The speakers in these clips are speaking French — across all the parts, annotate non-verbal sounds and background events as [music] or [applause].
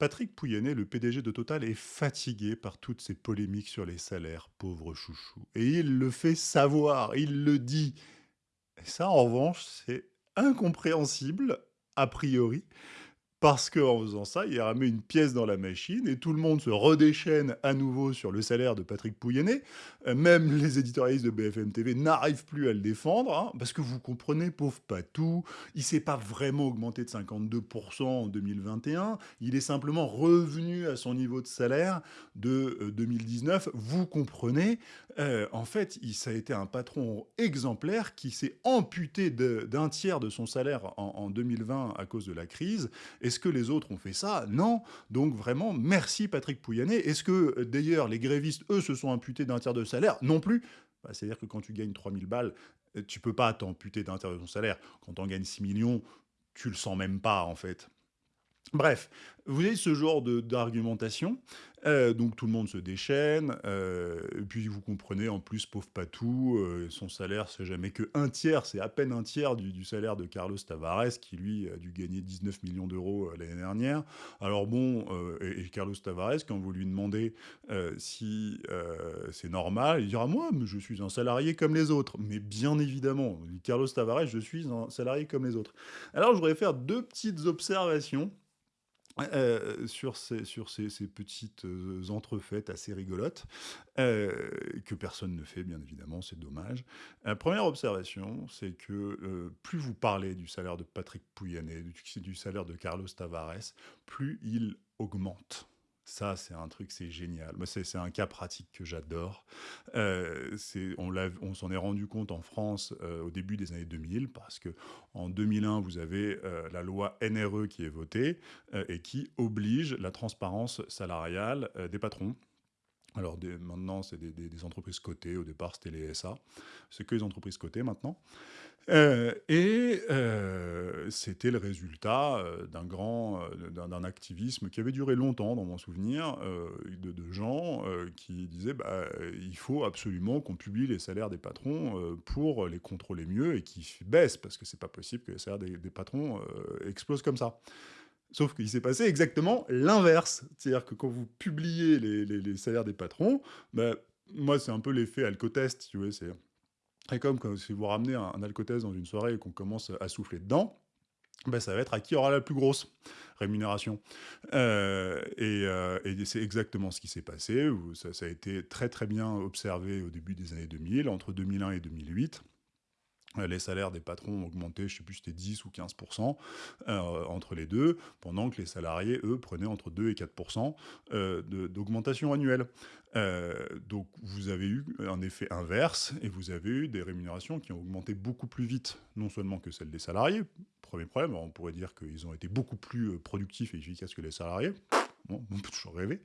Patrick Pouyanné, le PDG de Total, est fatigué par toutes ces polémiques sur les salaires, pauvre chouchou. Et il le fait savoir, il le dit. Et ça, en revanche, c'est incompréhensible, a priori, parce qu'en faisant ça, il remet une pièce dans la machine et tout le monde se redéchaîne à nouveau sur le salaire de Patrick Pouyanné. Euh, même [laughs] les éditorialistes de BFM TV n'arrivent plus à le défendre, hein, parce que vous comprenez, pauvre Patou, il s'est pas vraiment augmenté de 52% en 2021, il est simplement revenu à son niveau de salaire de 2019. Euh, vous comprenez, euh, en fait, ça a été un patron exemplaire qui s'est amputé d'un tiers de son salaire en, en 2020 à cause de la crise. Est-ce que les autres ont fait ça? Non. Donc vraiment, merci Patrick Pouyanné. Est-ce que euh, d'ailleurs les grévistes, eux, se sont imputés d'un tiers de salaire? Non plus. Bah, c'est-à-dire que quand tu gagnes 3000 balles, euh, tu peux pas t'amputer d'un tiers de ton salaire. Quand en gagnes 6 millions, tu le sens même pas en fait. Bref, vous avez ce genre d'argumentation, euh, donc tout le monde se déchaîne, euh, et puis vous comprenez, en plus, pauvre Patou, euh, son salaire, c'est jamais que un tiers, c'est à peine un tiers du, salaire de Carlos Tavares, qui lui a dû gagner 19 millions d'euros l'année dernière. Alors bon, et, Carlos Tavares, quand vous lui demandez si c'est normal, il dira « moi, je suis un salarié comme les autres ». Mais bien évidemment, Carlos Tavares, je suis un salarié comme les autres. Alors je voudrais faire deux petites observations euh, sur ces, sur petites euh, entrefaites assez rigolotes, euh, que personne ne fait, bien évidemment, c'est dommage. Première observation, c'est que plus vous parlez du salaire de Patrick Pouyanné, du salaire de Carlos Tavares, plus il augmente. Ça, c'est un truc, c'est génial. C'est un cas pratique que j'adore. Euh, on s'en est rendu compte en France euh, au début des années 2000, parce que en 2001, vous avez euh, la loi NRE qui est votée et qui oblige la transparence salariale des patrons. Alors maintenant, c'est des, entreprises cotées. Au départ, c'était les SA. C'est que les entreprises cotées maintenant. Euh, et euh, c'était le résultat euh, d'un grand, d'un activisme qui avait duré longtemps, dans mon souvenir, de, gens qui disaient bah, il faut absolument qu'on publie les salaires des patrons pour les contrôler mieux et qui baissent, parce que c'est pas possible que les salaires des, des patrons explosent comme ça. Sauf qu'il s'est passé exactement l'inverse. C'est-à-dire que quand vous publiez les, salaires des patrons, bah, moi, c'est un peu l'effet alcotest, tu vois, c'est... comme si vous ramenez un, un alcotest dans une soirée et qu'on commence à souffler dedans, bah, ça va être à qui aura la plus grosse rémunération. Euh, euh, et, c'est exactement ce qui s'est passé. Ça, ça, a été très très bien observé au début des années 2000, entre 2001 et 2008. Euh, les salaires des patrons ont augmenté, je ne sais plus, c'était 10 ou 15% euh, entre les deux, pendant que les salariés, eux, prenaient entre 2 et 4% euh, d'augmentation annuelle. donc vous avez eu un effet inverse, et vous avez eu des rémunérations qui ont augmenté beaucoup plus vite, non seulement que celles des salariés, premier problème, on pourrait dire qu'ils ont été beaucoup plus productifs et efficaces que les salariés, on peut toujours rêver.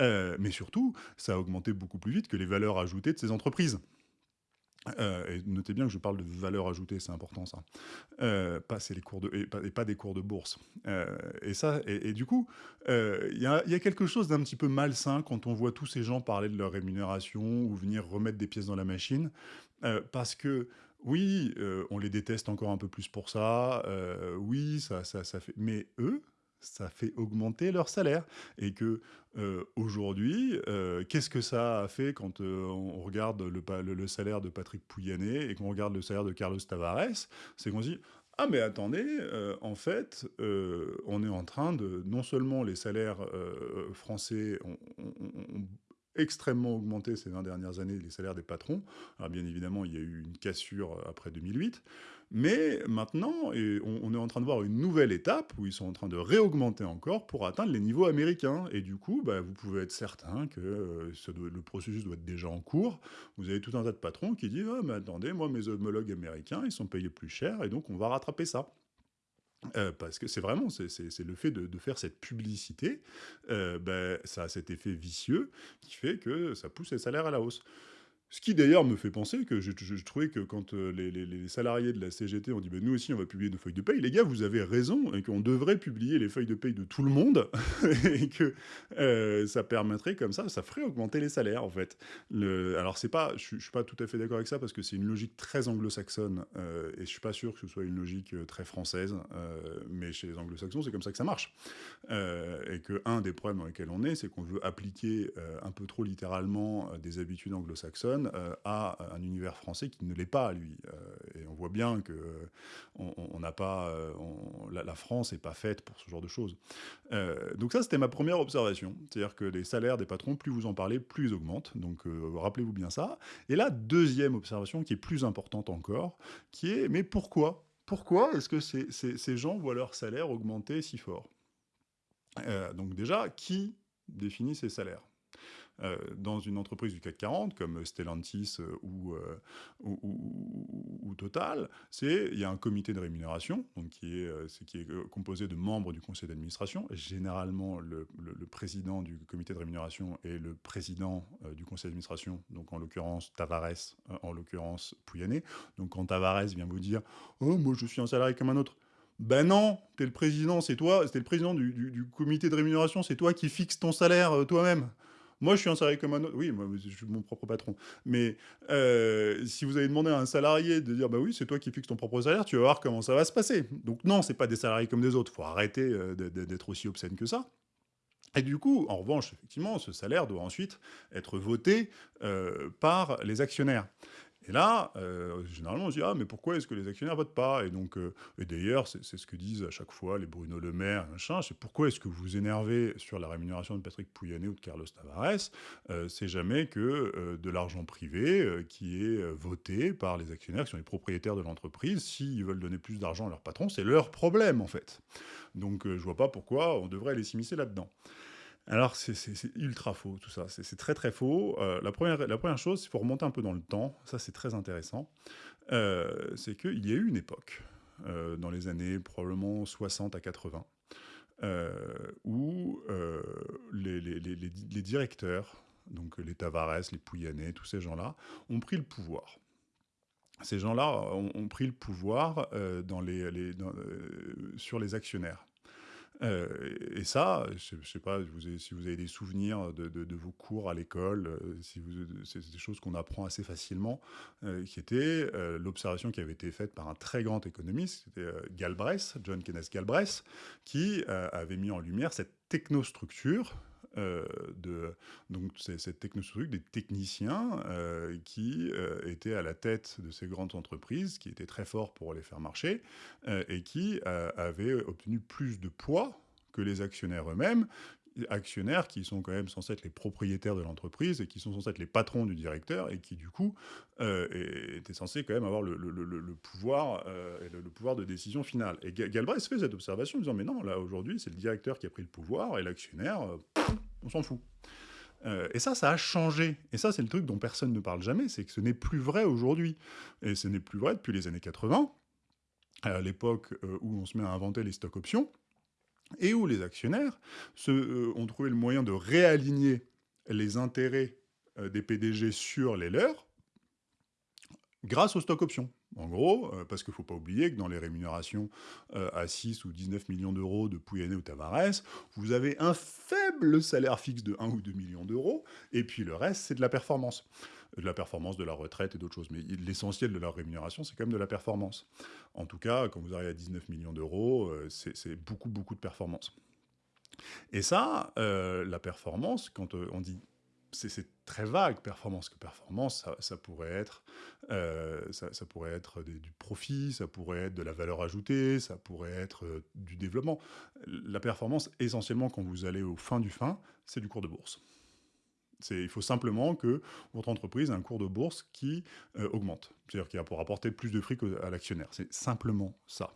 mais surtout, ça a augmenté beaucoup plus vite que les valeurs ajoutées de ces entreprises. Euh, et notez bien que je parle de valeur ajoutée, c'est important ça. Euh, pas, les cours de, et, pas, des cours de bourse. Euh, et, ça, et, du coup, il y, a, quelque chose d'un petit peu malsain quand on voit tous ces gens parler de leur rémunération ou venir remettre des pièces dans la machine. parce que, oui, on les déteste encore un peu plus pour ça. oui, ça, ça, ça fait... Mais eux, ça fait augmenter leur salaire. Et que euh, aujourd'hui, euh, qu'est-ce que ça a fait quand euh, on regarde le, salaire de Patrick Pouyanné et qu'on regarde le salaire de Carlos Tavares C'est qu'on se dit ah mais attendez, en fait, on est en train de non seulement les salaires français ont, extrêmement augmenté ces 20 dernières années, les salaires des patrons. Alors bien évidemment, il y a eu une cassure après 2008, mais maintenant, on, est en train de voir une nouvelle étape où ils sont en train de réaugmenter encore pour atteindre les niveaux américains. Et du coup, bah, vous pouvez être certain que euh, le processus doit être déjà en cours. Vous avez tout un tas de patrons qui disent ah, mais attendez, moi, mes homologues américains, ils sont payés plus cher, et donc on va rattraper ça ». Euh, parce que c'est vraiment, c'est le fait de, faire cette publicité, euh, ben, ça a cet effet vicieux qui fait que ça pousse les salaires à la hausse. Ce qui d'ailleurs me fait penser que je trouvais que quand, heu, les salariés de la CGT ont dit: «Beh, nous aussi on va publier nos feuilles de paye», les gars vous avez raison et qu'on devrait publier les feuilles de paye de tout le monde [laughs] et que, heu, ça permettrait comme ça ça ferait augmenter les salaires en fait. Alors c'est pas je suis suis pas tout à fait d'accord avec ça parce que c'est une logique très anglo-saxonne, heu et je suis pas sûr que ce soit une logique, très française, mais chez les anglo-saxons, c'est comme ça que ça marche. Et qu'un des problèmes dans lesquels on est, c'est qu'on veut appliquer, un peu trop littéralement, des habitudes anglo-saxonnes euh, à un univers français qui ne l'est pas, lui. Euh, et on voit bien que euh, la, France n'est pas faite pour ce genre de choses. donc ça, c'était ma première observation. C'est-à-dire que les salaires des patrons, plus vous en parlez, plus ils augmentent. Donc rappelez-vous bien ça. Et la deuxième observation, qui est plus importante encore, qui est, mais pourquoi? Pourquoi est-ce que ces, gens voient leur salaire augmenter si fort? Donc déjà, qui définit ces salaires? euh, dans une entreprise du CAC 40, comme Stellantis euh, euh, ou, Total, c'est il y a un comité de rémunération donc qui, est, composé de membres du conseil d'administration. Généralement, le, président du comité de rémunération est le président du conseil d'administration, donc en l'occurrence Tavares, en l'occurrence Pouyanné. Donc quand Tavares vient vous dire « Oh, moi je suis un salarié comme un autre », ben non, t'es le président, c'est toi, c'était le président du, comité de rémunération, c'est toi qui fixes ton salaire toi-même. Moi, je suis un salarié comme un autre. Oui, moi, je suis mon propre patron. Mais euh, si vous avez demandé à un salarié de dire, bah oui, c'est toi qui fixes ton propre salaire, tu vas voir comment ça va se passer. Donc non, c'est pas des salariés comme des autres. Il faut arrêter euh, d'être aussi obscène que ça. Et du coup, en revanche, effectivement, ce salaire doit ensuite être voté euh, par les actionnaires. Et là, euh, généralement, on se dit « Ah, mais pourquoi est-ce que les actionnaires votent pas ?» Et donc, euh, et d'ailleurs, c'est ce que disent à chaque fois les Bruno Le Maire, machin, c'est « Pourquoi est-ce que vous vous énervez sur la rémunération de Patrick Pouyanné ou de Carlos Tavares? Euh, C'est jamais que de l'argent privé qui est voté par les actionnaires, qui sont les propriétaires de l'entreprise. S'ils veulent donner plus d'argent à leur patron, c'est leur problème, en fait. Donc, je vois pas pourquoi on devrait les s'immiscer là-dedans. Alors, c'est ultra faux, tout ça. C'est très, très faux. Euh, la, première, la chose, il faut remonter un peu dans le temps. Ça, c'est très intéressant. Euh, c'est qu'il y a eu une époque, euh, dans les années probablement 60 à 80, où les, les, les, les, directeurs, donc les Tavares, les Pouyanné, tous ces gens-là, ont pris le pouvoir ces gens-là ont, pris le pouvoir dans les, les euh, sur les actionnaires. Euh, et ça, je ne sais pas si vous avez des souvenirs de, vos cours à l'école, euh, c'est des choses qu'on apprend assez facilement, euh, qui était l'observation qui avait été faite par un très grand économiste, c'était Galbraith, John Kenneth Galbraith, qui avait mis en lumière cette technostructure euh, de donc cette technostructure, des techniciens euh, qui euh, étaient à la tête de ces grandes entreprises, qui étaient très forts pour les faire marcher, et qui avaient obtenu plus de poids que les actionnaires eux-mêmes, actionnaires qui sont quand même censés être les propriétaires de l'entreprise et qui sont censés être les patrons du directeur et qui du coup euh, étaient censés quand même avoir le, pouvoir euh, le, pouvoir de décision finale. Et Galbraith fait cette observation en disant mais non là aujourd'hui c'est le directeur qui a pris le pouvoir et l'actionnaire euh, on s'en fout. Euh, et ça, ça a changé. Et ça, c'est le truc dont personne ne parle jamais, c'est que ce n'est plus vrai aujourd'hui. Et ce n'est plus vrai depuis les années 80, à l'époque où on se met à inventer les stock options, et où les actionnaires euh, ont trouvé le moyen de réaligner les intérêts euh, des PDG sur les leurs grâce aux stock options. En gros, euh, parce qu'il ne faut pas oublier que dans les rémunérations euh, à 6 ou 19 millions d'euros de Pouyanné ou Tavares, vous avez un faible salaire fixe de 1 ou 2 millions d'euros, et puis le reste, c'est de la performance. De la performance, de la retraite et d'autres choses. Mais l'essentiel de leur rémunération, c'est quand même de la performance. En tout cas, quand vous arrivez à 19 millions d'euros, euh, c'est beaucoup, beaucoup de performance. Et ça, la performance, quand on dit c'est très vague, performance. Que performance, ça, pourrait être, euh, ça, pourrait être du profit, ça pourrait être de la valeur ajoutée, ça pourrait être euh, du développement. La performance, essentiellement, quand vous allez au fin du fin, c'est du cours de bourse. Il faut simplement que votre entreprise ait un cours de bourse qui euh, augmente. C'est-à-dire qu'il va pour apporter plus de fric à l'actionnaire. C'est simplement ça.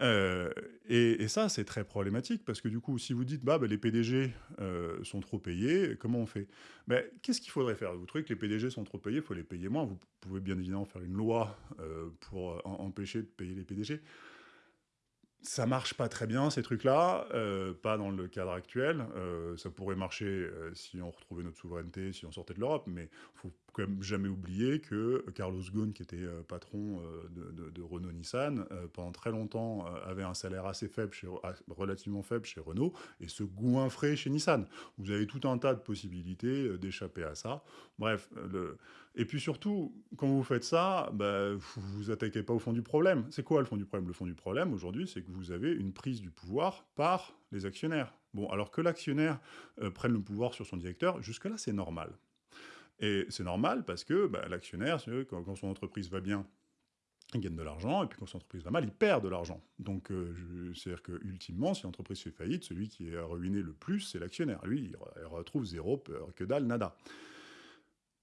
Euh, et, ça, c'est très problématique parce que du coup, si vous dites bah, bah les PDG euh, sont trop payés, comment on fait? Ben, Qu'est-ce qu'il faudrait faire? Vous trouvez que les PDG sont trop payés, il faut les payer moins. Vous pouvez bien évidemment faire une loi euh, pour empêcher de payer les PDG. Ça marche pas très bien ces trucs-là, pas dans le cadre actuel. ça pourrait marcher si on retrouvait notre souveraineté, si on sortait de l'Europe, mais faut jamais oublier que Carlos Ghosn, qui était euh, patron euh, de, Renault-Nissan, euh, pendant très longtemps avait un salaire assez faible, ah, relativement faible chez Renault, et se goinfrait chez Nissan. Vous avez tout un tas de possibilités d'échapper à ça. Bref, et puis surtout, quand vous faites ça, bah, vous vous attaquez pas au fond du problème. C'est quoi le fond du problème? Le fond du problème, aujourd'hui, c'est que vous avez une prise du pouvoir par les actionnaires. Bon, alors que l'actionnaire prenne le pouvoir sur son directeur, jusque-là, c'est normal. Et c'est normal parce que bah, l'actionnaire, quand, son entreprise va bien, il gagne de l'argent, et puis quand son entreprise va mal, il perd de l'argent. Donc, euh, c'est-à-dire que ultimement, si l'entreprise fait faillite, celui qui est ruiné le plus, c'est l'actionnaire. Lui, il, re- il retrouve zéro, que dalle, nada.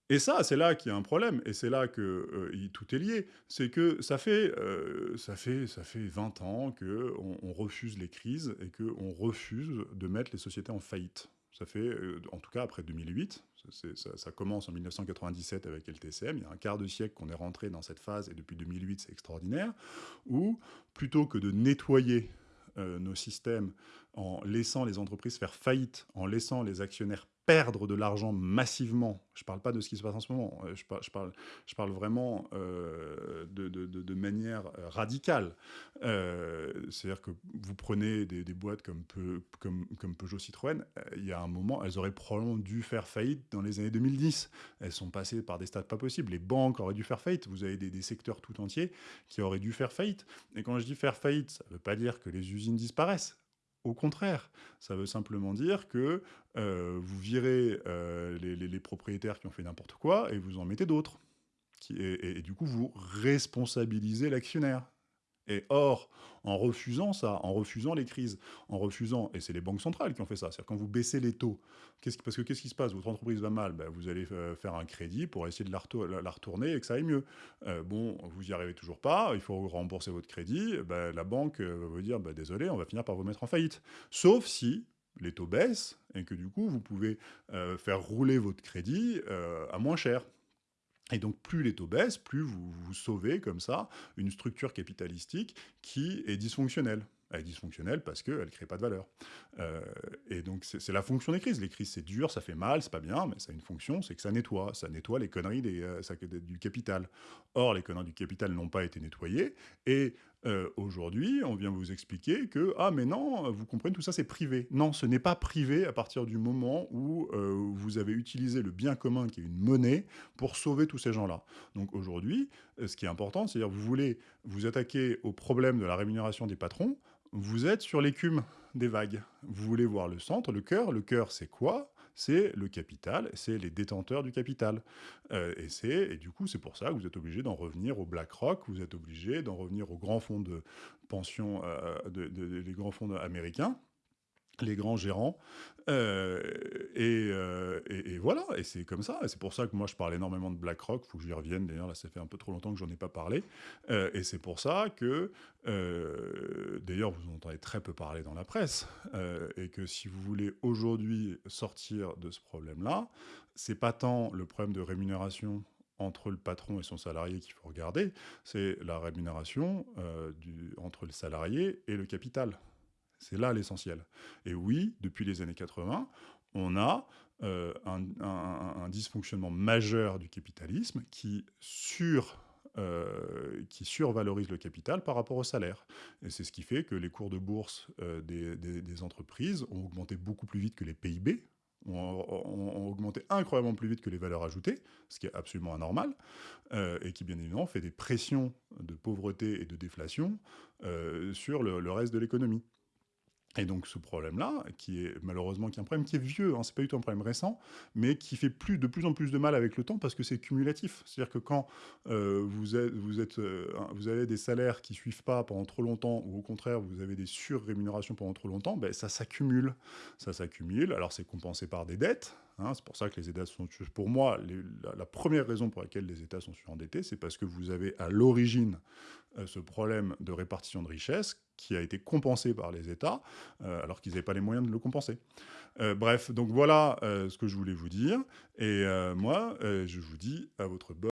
Et ça, c'est là qu'il y a un problème, et c'est là que euh, tout est lié. C'est que ça fait, euh, ça fait, ça fait 20 ans qu'on on refuse les crises et qu'on refuse de mettre les sociétés en faillite. Ça fait, en tout cas après 2008, ça, commence en 1997 avec LTCM, il y a un quart de siècle qu'on est rentré dans cette phase, et depuis 2008 c'est extraordinaire, où plutôt que de nettoyer euh, nos systèmes en laissant les entreprises faire faillite, en laissant les actionnaires perdre de l'argent massivement. Je ne parle pas de ce qui se passe en ce moment, euh, je, par- je parle, vraiment euh, de, manière euh, radicale. C'est-à-dire que vous prenez des, boîtes comme, Peu- comme, comme Peugeot Citroën, il y a un moment, elles auraient probablement dû faire faillite dans les années 2010. Elles sont passées par des stades pas possibles. Les banques auraient dû faire faillite. Vous avez des secteurs tout entiers qui auraient dû faire faillite. Et quand je dis faire faillite, ça ne veut pas dire que les usines disparaissent. Au contraire, ça veut simplement dire que euh, vous virez euh, les, propriétaires qui ont fait n'importe quoi et vous en mettez d'autres. Et du coup, vous responsabilisez l'actionnaire. Et or, en refusant ça, en refusant les crises, en refusant, et c'est les banques centrales qui ont fait ça, c'est-à-dire quand vous baissez les taux, qui- parce que qu'est-ce qui se passe? Votre entreprise va mal, ben, vous allez euh, faire un crédit pour essayer de la, retour- la- la retourner et que ça aille mieux. Euh, bon, vous y arrivez toujours pas, il faut rembourser votre crédit, ben, la banque euh, va vous dire, ben, désolé, on va finir par vous mettre en faillite. Sauf si les taux baissent et que du coup, vous pouvez faire rouler votre crédit à moins cher. Et donc, plus les taux baissent, plus vous, sauvez comme ça une structure capitalistique qui est dysfonctionnelle. Elle est dysfonctionnelle parce qu'elle ne crée pas de valeur. Euh, et donc, c'est la fonction des crises. Les crises, c'est dur, ça fait mal, c'est pas bien, mais ça a une fonction, c'est que ça nettoie. Ça nettoie les conneries des, euh, du capital. Or, les conneries du capital n'ont pas été nettoyées. Et euh, aujourd'hui, on vient vous expliquer que, ah, mais non, vous comprenez, tout ça, c'est privé. Non, ce n'est pas privé à partir du moment où euh, vous avez utilisé le bien commun, qui est une monnaie, pour sauver tous ces gens-là. Donc aujourd'hui, euh, ce qui est important, c'est-à-dire vous voulez vous attaquer au problème de la rémunération des patrons, vous êtes sur l'écume des vagues. Vous voulez voir le centre, le cœur. Le cœur, c'est quoi? C'est le capital, c'est les détenteurs du capital. Euh, et, c'est, et du coup, c'est pour ça que vous êtes obligé d'en revenir au BlackRock, vous êtes obligé d'en revenir aux grands fonds de pension, euh, les grands fonds américains, les grands gérants. Euh, et, euh, et- voilà, et c'est comme ça. Et c'est pour ça que moi, je parle énormément de BlackRock. Il faut que j'y revienne. D'ailleurs, là, ça fait un peu trop longtemps que j'en ai pas parlé. Euh, et c'est pour ça que, d'ailleurs, vous en entendez très peu parler dans la presse. Et que si vous voulez aujourd'hui sortir de ce problème-là, c'est pas tant le problème de rémunération entre le patron et son salarié qu'il faut regarder, c'est la rémunération entre le salarié et le capital. C'est là l'essentiel. Et oui, depuis les années 80, on a euh, un, dysfonctionnement majeur du capitalisme euh, qui survalorise le capital par rapport au salaire. Et c'est ce qui fait que les cours de bourse euh, des, entreprises ont augmenté beaucoup plus vite que les PIB, ont, augmenté incroyablement plus vite que les valeurs ajoutées, ce qui est absolument anormal, et qui bien évidemment fait des pressions de pauvreté et de déflation sur le reste de l'économie. Et donc ce problème-là, qui est malheureusement qui est un problème qui est vieux, hein, c'est pas du tout un problème récent, mais qui fait de plus en plus de mal avec le temps parce que c'est cumulatif. C'est-à-dire que quand euh, euh, vous avez des salaires qui suivent pas pendant trop longtemps, ou au contraire vous avez des surrémunérations pendant trop longtemps, ben, ça s'accumule. Ça s'accumule, alors c'est compensé par des dettes, hein, c'est pour ça que les États sont... Pour moi, la, première raison pour laquelle les États sont surendettés, c'est parce que vous avez à l'origine euh, ce problème de répartition de richesse qui a été compensé par les États, euh, alors qu'ils n'avaient pas les moyens de le compenser. Euh, bref, donc voilà ce que je voulais vous dire. Et moi, je vous dis à votre bonne